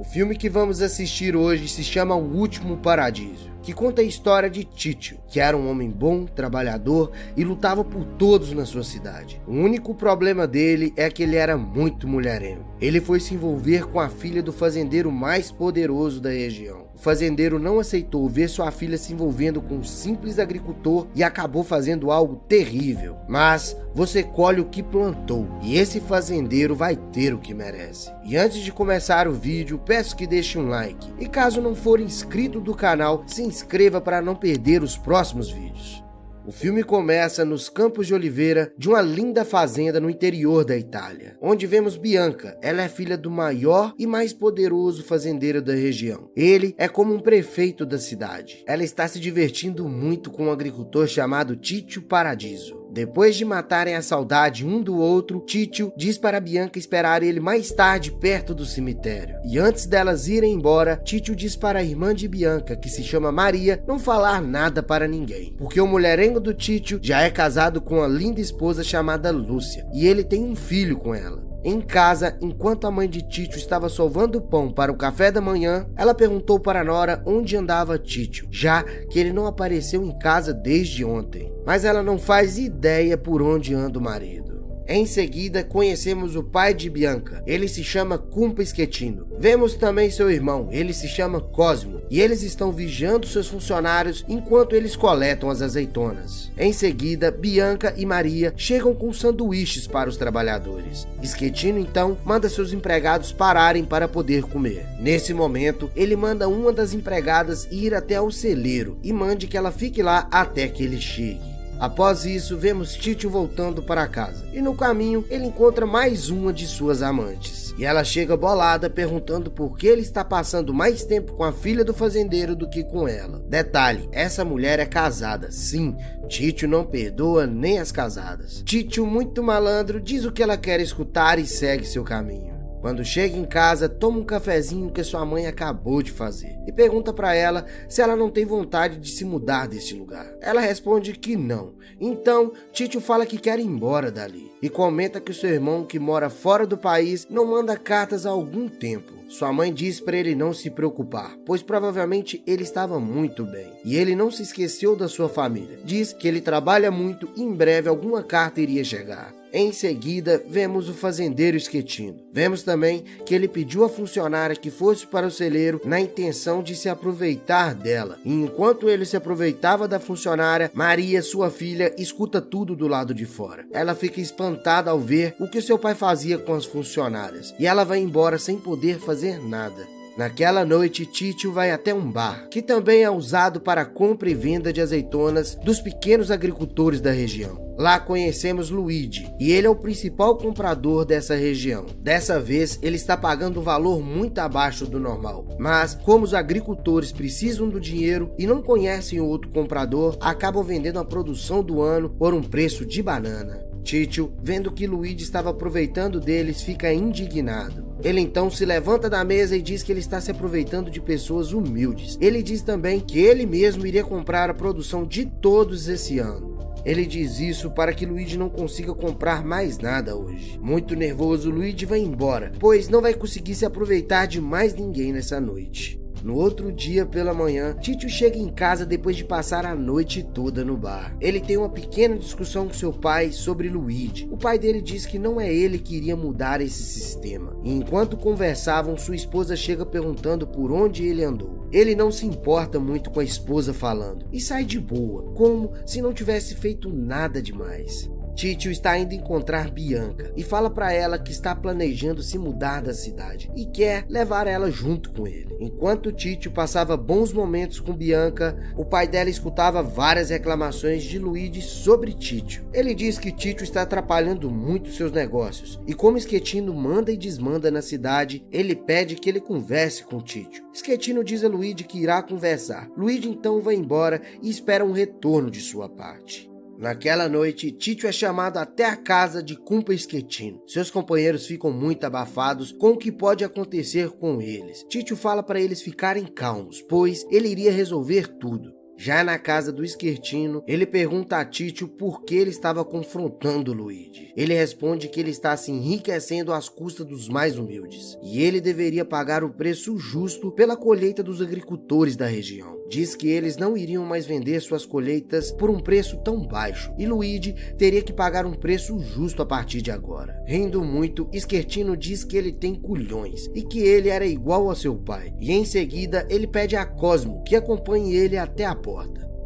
O filme que vamos assistir hoje se chama O Último Paradiso, que conta a história de Títio, que era um homem bom, trabalhador e lutava por todos na sua cidade. O único problema dele é que ele era muito mulherengo. Ele foi se envolver com a filha do fazendeiro mais poderoso da região. O fazendeiro não aceitou ver sua filha se envolvendo com um simples agricultor e acabou fazendo algo terrível. Mas você colhe o que plantou e esse fazendeiro vai ter o que merece. E antes de começar o vídeo, peço que deixe um like. E caso não for inscrito do canal, se inscreva para não perder os próximos vídeos. O filme começa nos Campos de Oliveira de uma linda fazenda no interior da Itália, onde vemos Bianca. Ela é filha do maior e mais poderoso fazendeiro da região. Ele é como um prefeito da cidade. Ela está se divertindo muito com um agricultor chamado Títio Paradiso. Depois de matarem a saudade um do outro, Títio diz para Bianca esperar ele mais tarde perto do cemitério. E antes delas irem embora, Títio diz para a irmã de Bianca, que se chama Maria, não falar nada para ninguém, porque o mulherengo do Títio já é casado com uma linda esposa chamada Lúcia, e ele tem um filho com ela. Em casa, enquanto a mãe de Títio estava sovando pão para o café da manhã, ela perguntou para Nora onde andava Títio, já que ele não apareceu em casa desde ontem. Mas ela não faz ideia por onde anda o marido. Em seguida, conhecemos o pai de Bianca. Ele se chama Cumpa Schettino. Vemos também seu irmão. Ele se chama Cosmo. E eles estão vigiando seus funcionários enquanto eles coletam as azeitonas. Em seguida, Bianca e Maria chegam com sanduíches para os trabalhadores. Schettino, então, manda seus empregados pararem para poder comer. Nesse momento, ele manda uma das empregadas ir até o celeiro e mande que ela fique lá até que ele chegue. Após isso, vemos Tito voltando para casa. E no caminho, ele encontra mais uma de suas amantes. E ela chega bolada perguntando por que ele está passando mais tempo com a filha do fazendeiro do que com ela. Detalhe, essa mulher é casada. Sim, Tito não perdoa nem as casadas. Tito, muito malandro, diz o que ela quer escutar e segue seu caminho. Quando chega em casa, toma um cafezinho que sua mãe acabou de fazer e pergunta para ela se ela não tem vontade de se mudar deste lugar. Ela responde que não. Então, Tito fala que quer ir embora dali e comenta que seu irmão, que mora fora do país, não manda cartas há algum tempo. Sua mãe diz para ele não se preocupar, pois provavelmente ele estava muito bem. E ele não se esqueceu da sua família. Diz que ele trabalha muito e em breve alguma carta iria chegar. Em seguida, vemos o fazendeiro esquetino. Vemos também que ele pediu à funcionária que fosse para o celeiro na intenção de se aproveitar dela. E enquanto ele se aproveitava da funcionária, Maria, sua filha, escuta tudo do lado de fora. Ela fica espantada ao ver o que seu pai fazia com as funcionárias. E ela vai embora sem poder fazer nada. Naquela noite, Títio vai até um bar, que também é usado para compra e venda de azeitonas dos pequenos agricultores da região. Lá conhecemos Luigi, e ele é o principal comprador dessa região. Dessa vez, ele está pagando um valor muito abaixo do normal. Mas, como os agricultores precisam do dinheiro e não conhecem outro comprador, acabam vendendo a produção do ano por um preço de banana. Títio, vendo que Luigi estava aproveitando deles, fica indignado. Ele então se levanta da mesa e diz que ele está se aproveitando de pessoas humildes. Ele diz também que ele mesmo iria comprar a produção de todos esse ano. Ele diz isso para que Luigi não consiga comprar mais nada hoje. Muito nervoso, Luigi vai embora, pois não vai conseguir se aproveitar de mais ninguém nessa noite. No outro dia pela manhã, Tito chega em casa depois de passar a noite toda no bar. Ele tem uma pequena discussão com seu pai sobre Luigi. O pai dele diz que não é ele que iria mudar esse sistema. E enquanto conversavam, sua esposa chega perguntando por onde ele andou. Ele não se importa muito com a esposa falando e sai de boa, como se não tivesse feito nada demais. Títio está indo encontrar Bianca e fala para ela que está planejando se mudar da cidade e quer levar ela junto com ele. Enquanto Títio passava bons momentos com Bianca, o pai dela escutava várias reclamações de Luigi sobre Títio. Ele diz que Títio está atrapalhando muito seus negócios e como Schettino manda e desmanda na cidade, ele pede que ele converse com Títio. Schettino diz a Luigi que irá conversar. Luigi então vai embora e espera um retorno de sua parte. Naquela noite, Tito é chamado até a casa de Cumpa Schettino. Seus companheiros ficam muito abafados com o que pode acontecer com eles. Tito fala para eles ficarem calmos, pois ele iria resolver tudo. Já na casa do Esquertino, ele pergunta a Títio por que ele estava confrontando Luigi. Ele responde que ele está se enriquecendo às custas dos mais humildes, e ele deveria pagar o preço justo pela colheita dos agricultores da região. Diz que eles não iriam mais vender suas colheitas por um preço tão baixo, e Luigi teria que pagar um preço justo a partir de agora. Rindo muito, Esquertino diz que ele tem culhões e que ele era igual ao seu pai, e em seguida ele pede a Cosmo que acompanhe ele até a porta.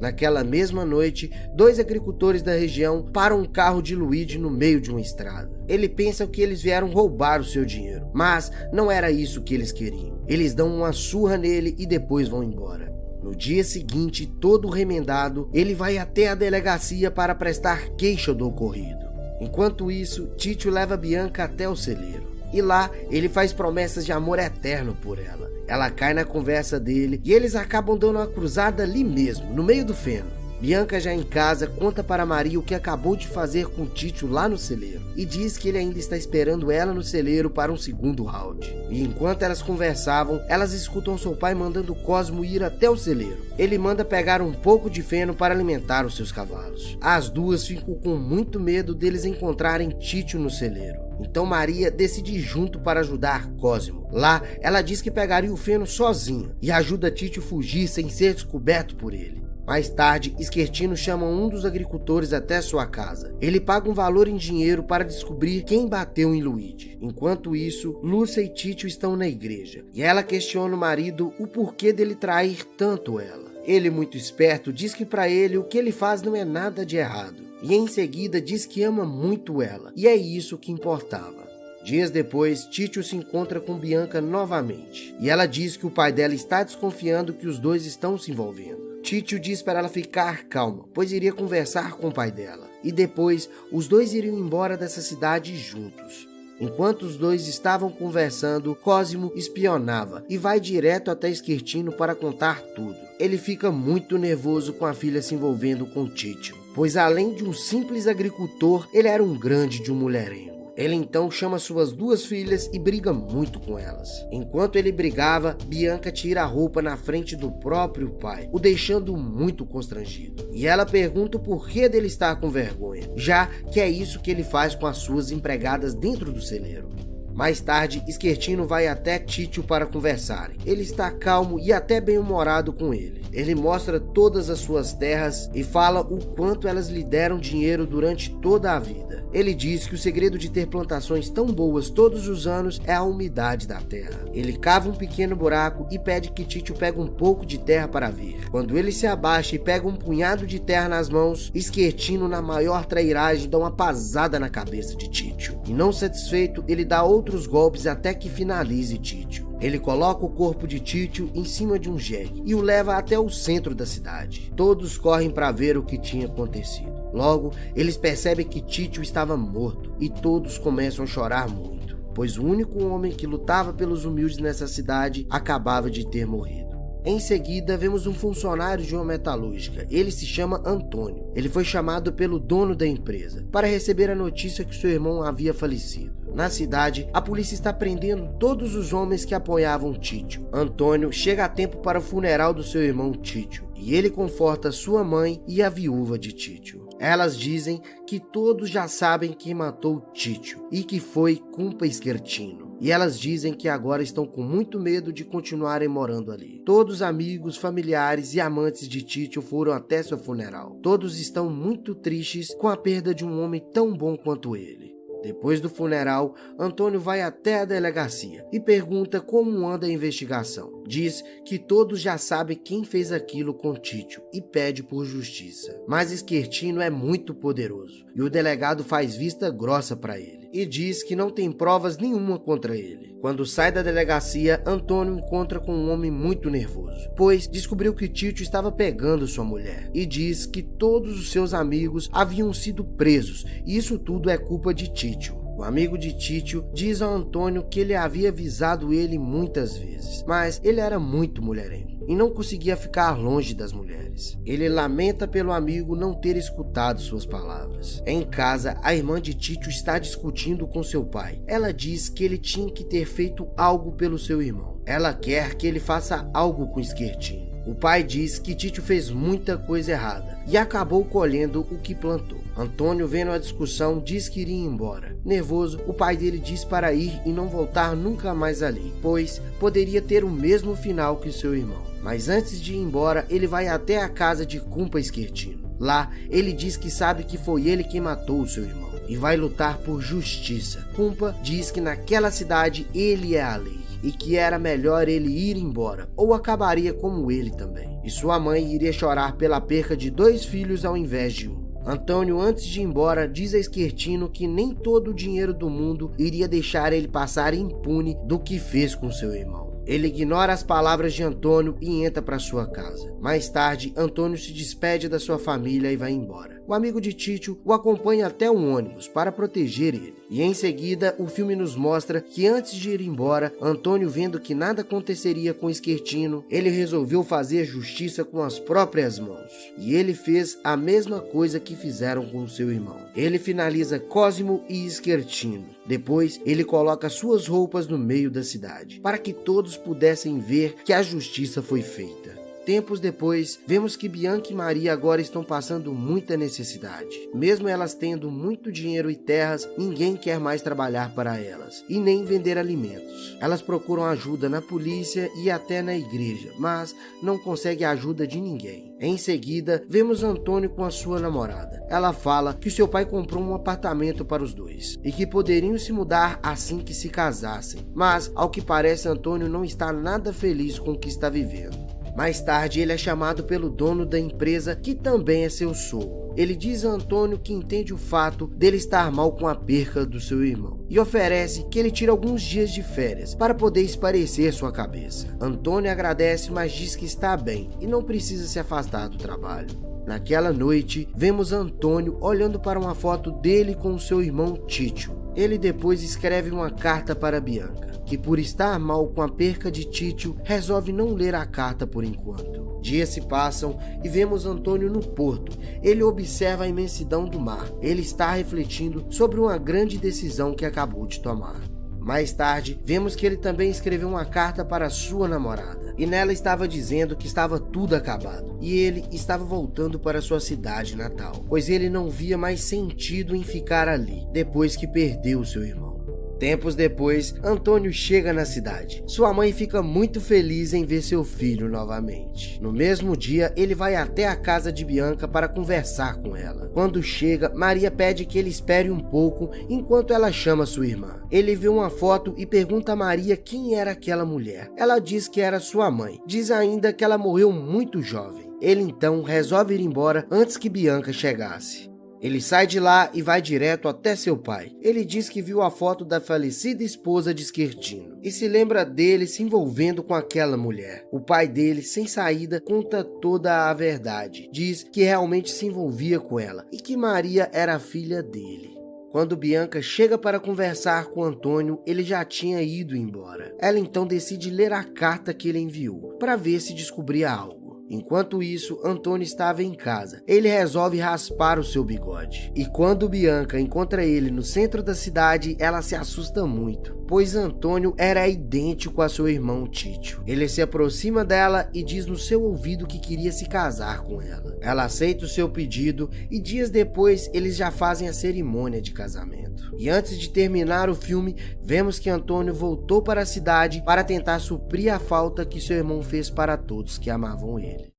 Naquela mesma noite, dois agricultores da região param um carro de Luigi no meio de uma estrada. Ele pensa que eles vieram roubar o seu dinheiro, mas não era isso que eles queriam. Eles dão uma surra nele e depois vão embora. No dia seguinte, todo remendado, ele vai até a delegacia para prestar queixa do ocorrido. Enquanto isso, Tito leva Bianca até o celeiro. E lá, ele faz promessas de amor eterno por ela. Ela cai na conversa dele e eles acabam dando uma cruzada ali mesmo, no meio do feno. Bianca já em casa conta para Maria o que acabou de fazer com Tito lá no celeiro e diz que ele ainda está esperando ela no celeiro para um segundo round. E enquanto elas conversavam, elas escutam seu pai mandando Cosmo ir até o celeiro. Ele manda pegar um pouco de feno para alimentar os seus cavalos. As duas ficam com muito medo deles encontrarem Tito no celeiro. Então Maria decide ir junto para ajudar Cosmo. Lá, ela diz que pegaria o feno sozinha e ajuda Tito a fugir sem ser descoberto por ele. Mais tarde, Esquertino chama um dos agricultores até sua casa. Ele paga um valor em dinheiro para descobrir quem bateu em Luigi. Enquanto isso, Lúcia e Tito estão na igreja, e ela questiona o marido o porquê dele trair tanto ela. Ele, muito esperto, diz que para ele o que ele faz não é nada de errado, e em seguida diz que ama muito ela, e é isso que importava. Dias depois, Tito se encontra com Bianca novamente, e ela diz que o pai dela está desconfiando que os dois estão se envolvendo. Títio diz para ela ficar calma, pois iria conversar com o pai dela. E depois, os dois iriam embora dessa cidade juntos. Enquanto os dois estavam conversando, Cosimo espionava e vai direto até Esquertino para contar tudo. Ele fica muito nervoso com a filha se envolvendo com Títio, pois além de um simples agricultor, ele era um grande de um mulherengo. Ele então chama suas duas filhas e briga muito com elas. Enquanto ele brigava, Bianca tira a roupa na frente do próprio pai, o deixando muito constrangido. E ela pergunta o porquê dele estar com vergonha, já que é isso que ele faz com as suas empregadas dentro do celeiro. Mais tarde, Esquertino vai até Títio para conversarem. Ele está calmo e até bem-humorado com ele. Ele mostra todas as suas terras e fala o quanto elas lhe deram dinheiro durante toda a vida. Ele diz que o segredo de ter plantações tão boas todos os anos é a umidade da terra. Ele cava um pequeno buraco e pede que Títio pegue um pouco de terra para ver. Quando ele se abaixa e pega um punhado de terra nas mãos, Esquertino, na maior trairagem, dá uma pasada na cabeça de Títio. E não satisfeito, ele dá outro outros golpes até que finalize Títio. Ele coloca o corpo de Títio em cima de um jegue e o leva até o centro da cidade. Todos correm para ver o que tinha acontecido. Logo, eles percebem que Títio estava morto e todos começam a chorar muito, pois o único homem que lutava pelos humildes nessa cidade acabava de ter morrido. Em seguida, vemos um funcionário de uma metalúrgica. Ele se chama Antônio. Ele foi chamado pelo dono da empresa para receber a notícia que seu irmão havia falecido. Na cidade, a polícia está prendendo todos os homens que apoiavam Títio. Antônio chega a tempo para o funeral do seu irmão Títio e ele conforta sua mãe e a viúva de Títio. Elas dizem que todos já sabem quem matou Títio e que foi Cumpa Esquertino. E elas dizem que agora estão com muito medo de continuarem morando ali. Todos os amigos, familiares e amantes de Títio foram até seu funeral. Todos estão muito tristes com a perda de um homem tão bom quanto ele. Depois do funeral, Antônio vai até a delegacia e pergunta como anda a investigação. Diz que todos já sabem quem fez aquilo com Títio e pede por justiça. Mas Esquertino é muito poderoso e o delegado faz vista grossa para ele e diz que não tem provas nenhuma contra ele. Quando sai da delegacia, Antônio encontra com um homem muito nervoso, pois descobriu que Tito estava pegando sua mulher e diz que todos os seus amigos haviam sido presos e isso tudo é culpa de Tito. O amigo de Títio diz a Antônio que ele havia avisado ele muitas vezes, mas ele era muito mulherengo e não conseguia ficar longe das mulheres. Ele lamenta pelo amigo não ter escutado suas palavras. Em casa, a irmã de Títio está discutindo com seu pai. Ela diz que ele tinha que ter feito algo pelo seu irmão. Ela quer que ele faça algo com Esquertinho. O pai diz que Títio fez muita coisa errada e acabou colhendo o que plantou. Antônio, vendo a discussão, diz que iria embora. Nervoso, o pai dele diz para ir e não voltar nunca mais ali, pois poderia ter o mesmo final que seu irmão. Mas antes de ir embora, ele vai até a casa de Cumpa Esquertino. Lá, ele diz que sabe que foi ele quem matou o seu irmão e vai lutar por justiça. Cumpa diz que naquela cidade ele é a lei e que era melhor ele ir embora, ou acabaria como ele também. E sua mãe iria chorar pela perca de dois filhos ao invés de um. Antônio, antes de ir embora, diz a Esquertino que nem todo o dinheiro do mundo iria deixar ele passar impune do que fez com seu irmão. Ele ignora as palavras de Antônio e entra para sua casa. Mais tarde, Antônio se despede da sua família e vai embora. O amigo de Títio o acompanha até um ônibus para proteger ele. E em seguida, o filme nos mostra que antes de ir embora, Antônio, vendo que nada aconteceria com Esquertino, ele resolveu fazer justiça com as próprias mãos. E ele fez a mesma coisa que fizeram com seu irmão. Ele finaliza Cosimo e Esquertino. Depois, ele coloca suas roupas no meio da cidade, para que todos pudessem ver que a justiça foi feita. Tempos depois, vemos que Bianca e Maria agora estão passando muita necessidade. Mesmo elas tendo muito dinheiro e terras, ninguém quer mais trabalhar para elas e nem vender alimentos. Elas procuram ajuda na polícia e até na igreja, mas não conseguem ajuda de ninguém. Em seguida, vemos Antônio com a sua namorada. Ela fala que seu pai comprou um apartamento para os dois e que poderiam se mudar assim que se casassem. Mas, ao que parece, Antônio não está nada feliz com o que está vivendo. Mais tarde, ele é chamado pelo dono da empresa, que também é seu sogro. Ele diz a Antônio que entende o fato dele estar mal com a perca do seu irmão e oferece que ele tire alguns dias de férias para poder esparecer sua cabeça. Antônio agradece, mas diz que está bem e não precisa se afastar do trabalho. Naquela noite, vemos Antônio olhando para uma foto dele com seu irmão Títio. Ele depois escreve uma carta para Bianca que por estar mal com a perca de Títio, resolve não ler a carta por enquanto. Dias se passam e vemos Antônio no porto. Ele observa a imensidão do mar. Ele está refletindo sobre uma grande decisão que acabou de tomar. Mais tarde, vemos que ele também escreveu uma carta para sua namorada, e nela estava dizendo que estava tudo acabado, e ele estava voltando para sua cidade natal, pois ele não via mais sentido em ficar ali, depois que perdeu seu irmão. Tempos depois, Antônio chega na cidade. Sua mãe fica muito feliz em ver seu filho novamente. No mesmo dia, ele vai até a casa de Bianca para conversar com ela. Quando chega, Maria pede que ele espere um pouco enquanto ela chama sua irmã. Ele vê uma foto e pergunta a Maria quem era aquela mulher. Ela diz que era sua mãe. Diz ainda que ela morreu muito jovem. Ele então resolve ir embora antes que Bianca chegasse. Ele sai de lá e vai direto até seu pai. Ele diz que viu a foto da falecida esposa de Esquertino e se lembra dele se envolvendo com aquela mulher. O pai dele, sem saída, conta toda a verdade. Diz que realmente se envolvia com ela e que Maria era filha dele. Quando Bianca chega para conversar com Antônio, ele já tinha ido embora. Ela então decide ler a carta que ele enviou para ver se descobria algo. Enquanto isso, Antônio estava em casa. Ele resolve raspar o seu bigode. E quando Bianca encontra ele no centro da cidade, ela se assusta muito, pois Antônio era idêntico a seu irmão Títio. Ele se aproxima dela e diz no seu ouvido que queria se casar com ela. Ela aceita o seu pedido e dias depois eles já fazem a cerimônia de casamento. E antes de terminar o filme, vemos que Antônio voltou para a cidade para tentar suprir a falta que seu irmão fez para todos que amavam ele.